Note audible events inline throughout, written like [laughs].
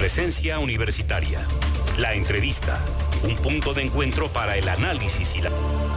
Presencia Universitaria. La entrevista. Un punto de encuentro para el análisis y la...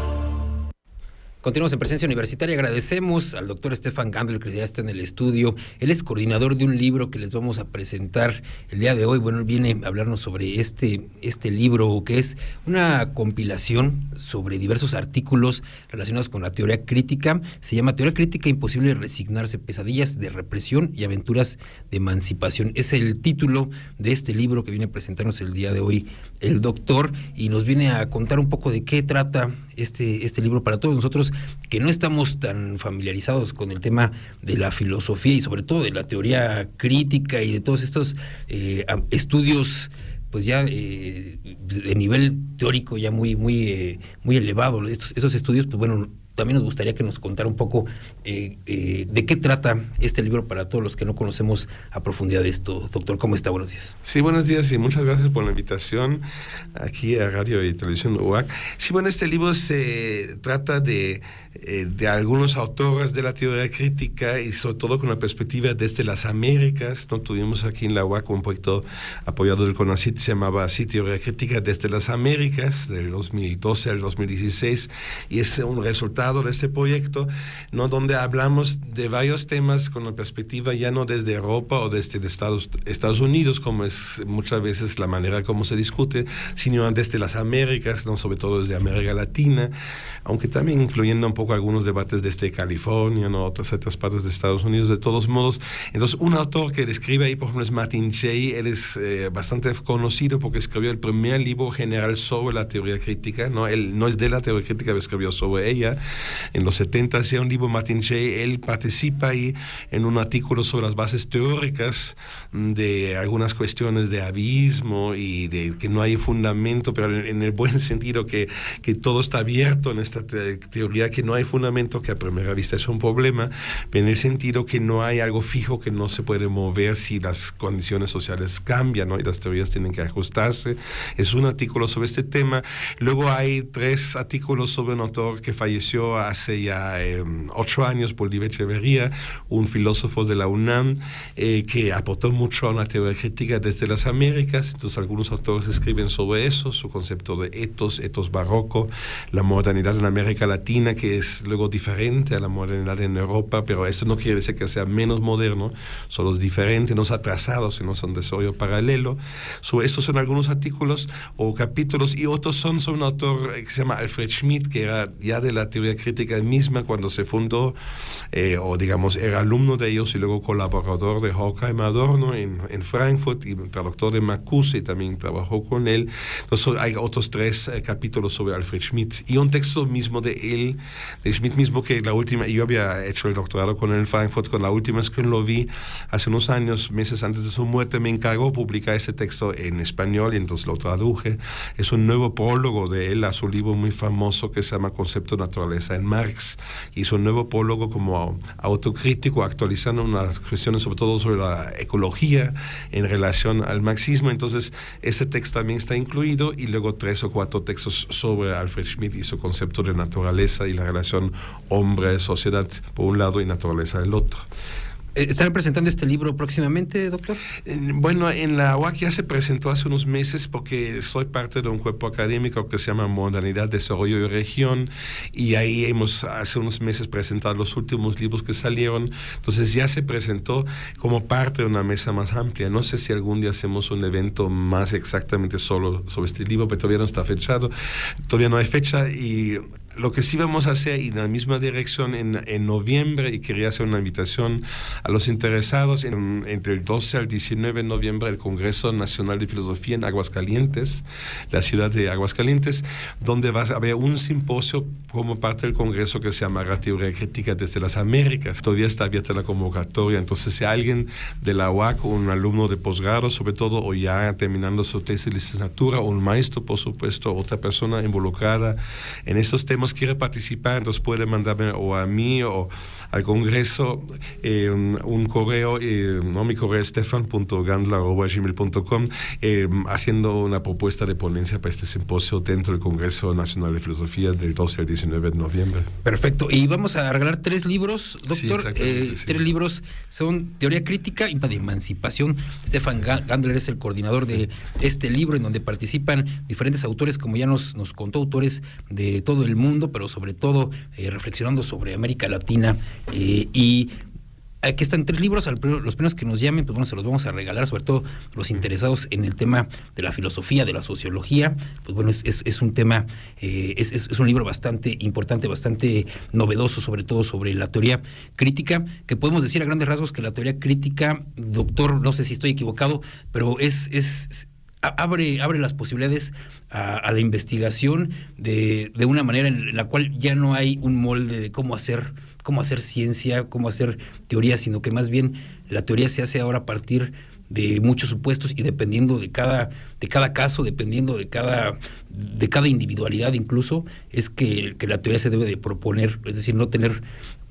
Continuamos en presencia universitaria. Agradecemos al doctor Estefan Gandel que ya está en el estudio. Él es coordinador de un libro que les vamos a presentar el día de hoy. Bueno, él viene a hablarnos sobre este, este libro que es una compilación sobre diversos artículos relacionados con la teoría crítica. Se llama Teoría Crítica Imposible Resignarse, Pesadillas de Represión y Aventuras de Emancipación. Es el título de este libro que viene a presentarnos el día de hoy el doctor y nos viene a contar un poco de qué trata este, este libro para todos nosotros que no estamos tan familiarizados con el tema de la filosofía y sobre todo de la teoría crítica y de todos estos eh, estudios pues ya eh, de nivel teórico ya muy muy eh, muy elevado. Estos esos estudios pues bueno también nos gustaría que nos contara un poco eh, eh, de qué trata este libro para todos los que no conocemos a profundidad esto. Doctor, ¿cómo está? Buenos días. Sí, buenos días y muchas gracias por la invitación aquí a Radio y Televisión UAC. Sí, bueno, este libro se trata de, eh, de algunos autores de la teoría crítica y sobre todo con la perspectiva desde las Américas. ¿no? Tuvimos aquí en la UAC un proyecto apoyado del CONACYT, se llamaba así Teoría Crítica desde las Américas, del 2012 al 2016, y es un resultado de este proyecto, ¿no? donde hablamos de varios temas con la perspectiva ya no desde Europa o desde Estados, Estados Unidos, como es muchas veces la manera como se discute, sino desde las Américas, ¿no? sobre todo desde América Latina, aunque también incluyendo un poco algunos debates desde California, ¿no? otras, otras partes de Estados Unidos, de todos modos. Entonces, un autor que describe ahí, por ejemplo, es Martin Jay, él es eh, bastante conocido porque escribió el primer libro general sobre la teoría crítica, ¿no? Él no es de la teoría crítica, pero escribió sobre ella, en los 70 hacía un libro Martin Shea, él participa ahí en un artículo sobre las bases teóricas de algunas cuestiones de abismo y de que no hay fundamento, pero en, el buen [laughs] sentido que, que todo está abierto en esta teoría, que no hay fundamento, que a primera vista es un problema, pero en el sentido que no hay algo fijo que no se puede mover si las condiciones sociales cambian ¿no? y las teorías tienen que ajustarse. Es un artículo sobre este tema. Luego hay tres artículos sobre un autor que falleció hace ya em, ocho años, Bolívar Echeverría, un filósofo de la UNAM eh, que aportó mucho a la teoría crítica desde las Américas. Entonces algunos autores escriben sobre eso, su concepto de etos, etos barroco, la modernidad en América Latina, que es luego diferente a la modernidad en Europa, pero eso no quiere decir que sea menos moderno, solo es diferente, no es atrasado, sino son desarrollo paralelo. Sobre estos son algunos artículos o capítulos y otros son sobre un autor que se llama Alfred Schmidt, que era ya de la teoría crítica misma cuando se fundó, eh, o digamos, era alumno de ellos y luego colaborador de Horkheimer Adorno en, en Frankfurt y traductor de Marcuse y también trabajó con él. Entonces hay otros tres eh, capítulos sobre Alfred Schmidt y un texto mismo de él, de Schmidt mismo que la última, yo había hecho el doctorado con él en Frankfurt, con la última vez que lo vi hace unos años, meses antes de su muerte, me encargó publicar ese texto en español y entonces lo traduje. Es un nuevo prólogo de él a su libro muy famoso que se llama Concepto Naturaleza en Marx, hizo un nuevo prólogo como autocrítico, actualizando unas cuestiones sobre todo sobre la ecología en relación al marxismo. Entonces, ese texto también está incluido y luego tres o cuatro textos sobre Alfred Schmidt y su concepto de naturaleza y la relación hombre-sociedad por un lado y naturaleza del otro. Eh, ¿Están presentando este libro próximamente, doctor? Bueno, en la UAC ya se presentó hace unos meses porque soy parte de un cuerpo académico que se llama Modernidad, Desarrollo y Región y ahí hemos hace unos meses presentado los últimos libros que salieron. Entonces ya se presentó como parte de una mesa más amplia. No sé si algún día hacemos un evento más exactamente solo sobre este libro, pero todavía no está fechado. Todavía no hay fecha y lo que sí vamos a hacer en la misma dirección en, en noviembre y quería hacer una invitación a los interesados en, entre el 12 al 19 de noviembre el Congreso Nacional de Filosofía en Aguascalientes, la ciudad de Aguascalientes, donde va a haber un simposio como parte del Congreso que se llama Teoría Crítica desde las Américas. Todavía está abierta la convocatoria, entonces si alguien de la UAC, un alumno de posgrado sobre todo, o ya terminando su tesis de licenciatura, un maestro por supuesto, otra persona involucrada en estos temas, digamos, quiere participar, entonces puede mandarme o a mí o al Congreso eh, un correo, eh, no mi correo es stefan.gandla.gmail.com eh, haciendo una propuesta de ponencia para este simposio dentro del Congreso Nacional de Filosofía del 12 al 19 de noviembre. Perfecto. Y vamos a regalar tres libros, doctor. Tres libros son Teoría Crítica y de Emancipación. Stefan Gandler es el coordinador de este libro en donde participan diferentes autores, como ya nos, nos contó, autores de todo el mundo, pero sobre todo reflexionando sobre América Latina eh, y aquí están tres libros, los primeros que nos llamen, pues bueno, se los vamos a regalar, sobre todo los interesados en el tema de la filosofía, de la sociología, pues bueno, es, un tema, eh, es, un libro bastante importante, bastante novedoso, sobre todo sobre la teoría crítica, que podemos decir a grandes rasgos que la teoría crítica, doctor, no sé si estoy equivocado, pero es, es abre, abre las posibilidades a, la investigación de, de, una manera en la cual ya no hay un molde de cómo hacer cómo hacer ciencia, cómo hacer teoría, sino que más bien la teoría se hace ahora a partir de muchos supuestos y dependiendo de cada, de cada caso, dependiendo de cada, de cada individualidad incluso, es que, que la teoría se debe de proponer, es decir, no tener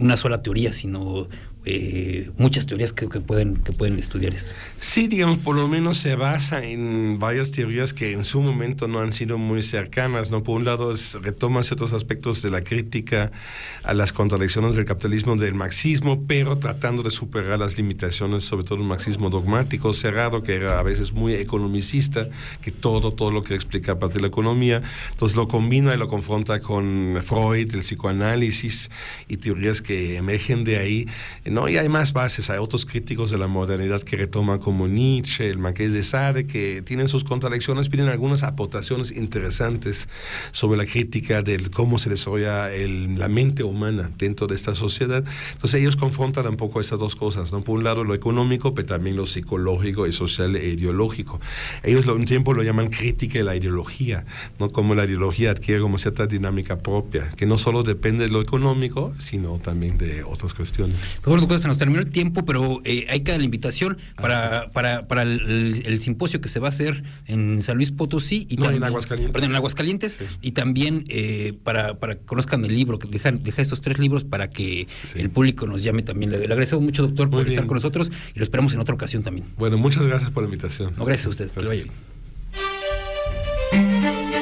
una sola teoría, sino eh, muchas teorías que, que, pueden, que pueden estudiar esto. Sí, digamos, por lo menos se basa en varias teorías que en su momento no han sido muy cercanas. ¿no? Por un lado, es, retoma ciertos aspectos de la crítica a las contradicciones del capitalismo, del marxismo, pero tratando de superar las limitaciones, sobre todo el marxismo dogmático, cerrado, que era a veces muy economicista, que todo, todo lo que explica a partir de la economía. Entonces lo combina y lo confronta con Freud, el psicoanálisis y teorías que emergen de ahí ¿no? Y hay más bases, hay otros críticos de la modernidad que retoman como Nietzsche, el Marqués de Sade, que tienen sus contradicciones, tienen algunas aportaciones interesantes sobre la crítica de cómo se desarrolla el, la mente humana dentro de esta sociedad. Entonces ellos confrontan un poco esas dos cosas, ¿no? Por un lado lo económico, pero también lo psicológico y social e ideológico. Ellos un tiempo lo llaman crítica de la ideología, ¿no? Como la ideología adquiere como cierta dinámica propia, que no solo depende de lo económico, sino también de otras cuestiones. Bueno, se nos terminó el tiempo, pero eh, hay que dar la invitación para, para, para el, simposio que se va a hacer en San Luis Potosí y también, en Aguascalientes. Perdón, en Aguascalientes y también eh, para, para que conozcan el libro, que deja, deja estos tres libros para que el público nos llame también. Le, agradecemos mucho, doctor, por estar con nosotros y lo esperamos en otra ocasión también. Bueno, muchas gracias por la invitación. No, gracias a usted. Que lo vaya